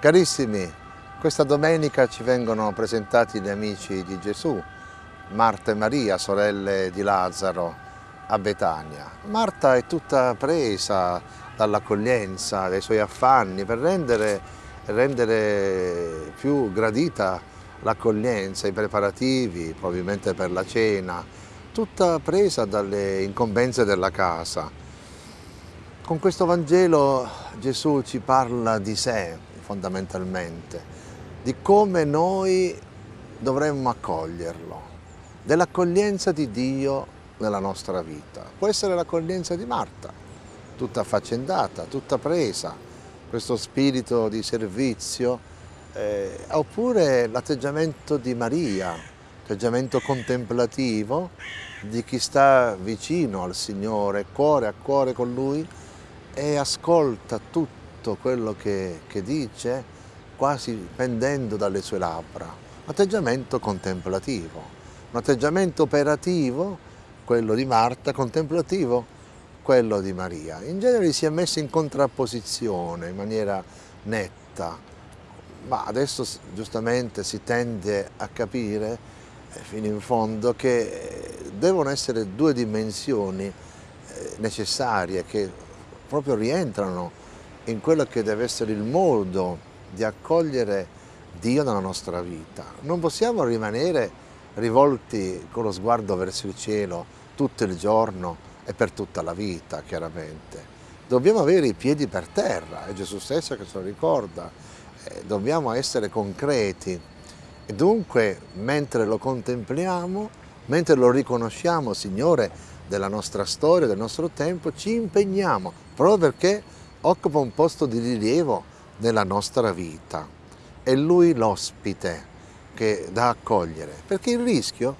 Carissimi, questa domenica ci vengono presentati gli amici di Gesù, Marta e Maria, sorelle di Lazzaro, a Betania. Marta è tutta presa dall'accoglienza, dai suoi affanni, per rendere, rendere più gradita l'accoglienza, i preparativi, probabilmente per la cena, tutta presa dalle incombenze della casa. Con questo Vangelo Gesù ci parla di sé, fondamentalmente, di come noi dovremmo accoglierlo, dell'accoglienza di Dio nella nostra vita. Può essere l'accoglienza di Marta, tutta affaccendata, tutta presa, questo spirito di servizio, eh, oppure l'atteggiamento di Maria, atteggiamento contemplativo di chi sta vicino al Signore, cuore a cuore con Lui e ascolta tutto tutto quello che, che dice quasi pendendo dalle sue labbra. Un atteggiamento contemplativo, un atteggiamento operativo, quello di Marta, contemplativo, quello di Maria. In genere si è messo in contrapposizione in maniera netta, ma adesso giustamente si tende a capire eh, fino in fondo che devono essere due dimensioni eh, necessarie che proprio rientrano in quello che deve essere il modo di accogliere Dio nella nostra vita. Non possiamo rimanere rivolti con lo sguardo verso il cielo tutto il giorno e per tutta la vita, chiaramente. Dobbiamo avere i piedi per terra, è Gesù stesso che ce lo ricorda, eh, dobbiamo essere concreti e dunque mentre lo contempliamo, mentre lo riconosciamo Signore della nostra storia, del nostro tempo, ci impegniamo, proprio perché occupa un posto di rilievo nella nostra vita. È lui l'ospite che da accogliere, perché il rischio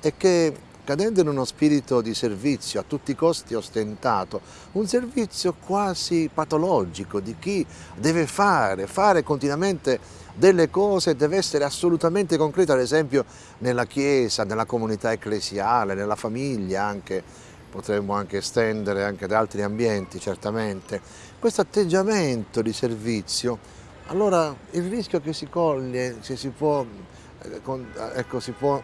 è che cadendo in uno spirito di servizio a tutti i costi ostentato, un servizio quasi patologico di chi deve fare, fare continuamente delle cose, deve essere assolutamente concreto, ad esempio nella chiesa, nella comunità ecclesiale, nella famiglia anche, potremmo anche estendere anche ad altri ambienti certamente, questo atteggiamento di servizio, allora il rischio che si coglie, se si può, eh, ecco, si può,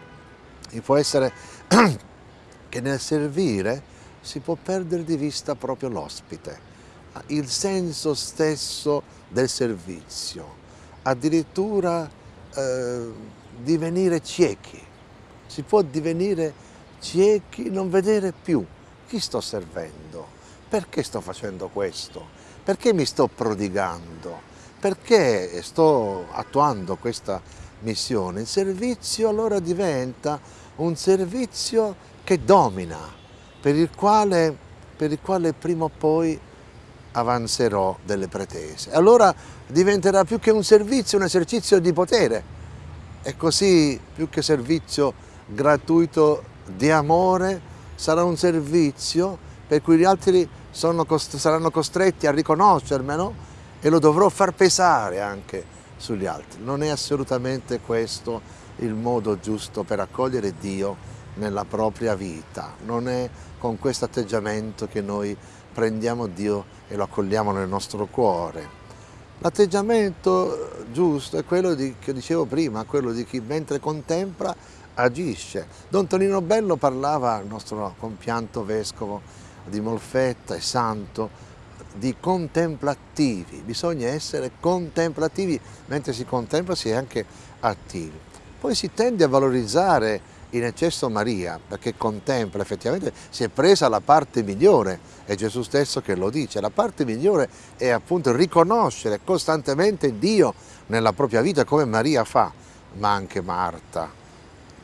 può essere che nel servire si può perdere di vista proprio l'ospite, il senso stesso del servizio, addirittura eh, divenire ciechi, si può divenire ciechi, non vedere più chi sto servendo? Perché sto facendo questo? Perché mi sto prodigando? Perché sto attuando questa missione? Il servizio allora diventa un servizio che domina, per il quale, per il quale prima o poi avanzerò delle pretese. Allora diventerà più che un servizio, un esercizio di potere. E così, più che servizio gratuito di amore, sarà un servizio per cui gli altri cost saranno costretti a riconoscermelo e lo dovrò far pesare anche sugli altri. Non è assolutamente questo il modo giusto per accogliere Dio nella propria vita, non è con questo atteggiamento che noi prendiamo Dio e lo accogliamo nel nostro cuore. L'atteggiamento giusto è quello di, che dicevo prima, quello di chi mentre contempla agisce. Don Tonino Bello parlava, il nostro compianto vescovo di Molfetta e santo, di contemplativi, bisogna essere contemplativi, mentre si contempla si è anche attivi. Poi si tende a valorizzare in eccesso Maria, perché contempla effettivamente, si è presa la parte migliore, è Gesù stesso che lo dice, la parte migliore è appunto riconoscere costantemente Dio nella propria vita come Maria fa, ma anche Marta,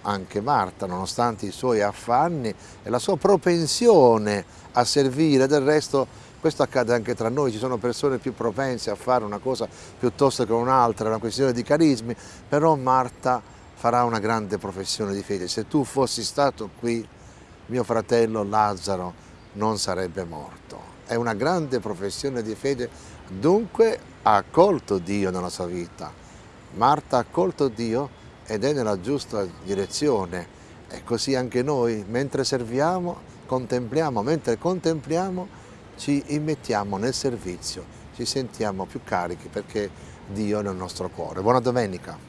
anche Marta, nonostante i suoi affanni e la sua propensione a servire, del resto questo accade anche tra noi, ci sono persone più propense a fare una cosa piuttosto che un'altra, è una questione di carismi, però Marta farà una grande professione di fede. Se tu fossi stato qui, mio fratello Lazzaro non sarebbe morto. È una grande professione di fede, dunque ha accolto Dio nella sua vita. Marta ha accolto Dio ed è nella giusta direzione e così anche noi, mentre serviamo, contempliamo, mentre contempliamo ci immettiamo nel servizio, ci sentiamo più carichi perché Dio nel nostro cuore. Buona domenica!